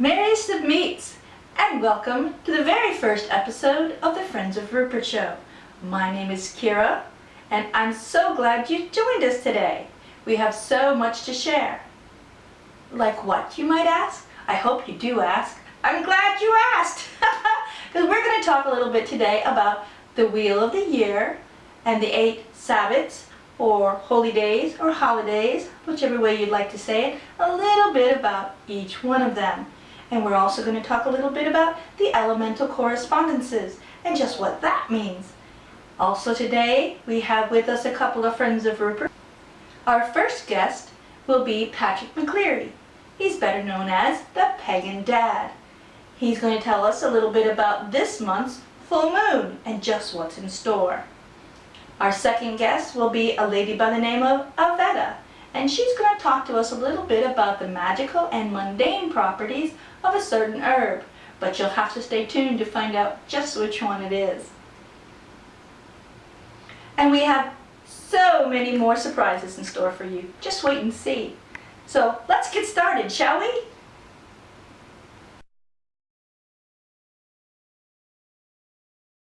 Of Meets, and welcome to the very first episode of the Friends of Rupert Show. My name is Kira, and I'm so glad you joined us today. We have so much to share. Like what, you might ask? I hope you do ask. I'm glad you asked, because we're going to talk a little bit today about the Wheel of the Year and the eight Sabbats or holy days or holidays, whichever way you'd like to say it, a little bit about each one of them. And we're also going to talk a little bit about the elemental correspondences and just what that means. Also today, we have with us a couple of friends of Rupert. Our first guest will be Patrick McCleary. He's better known as the Pagan Dad. He's going to tell us a little bit about this month's full moon and just what's in store. Our second guest will be a lady by the name of Avetta, and she's going to talk to us a little bit about the magical and mundane properties of a certain herb, but you'll have to stay tuned to find out just which one it is. And we have so many more surprises in store for you. Just wait and see. So let's get started, shall we?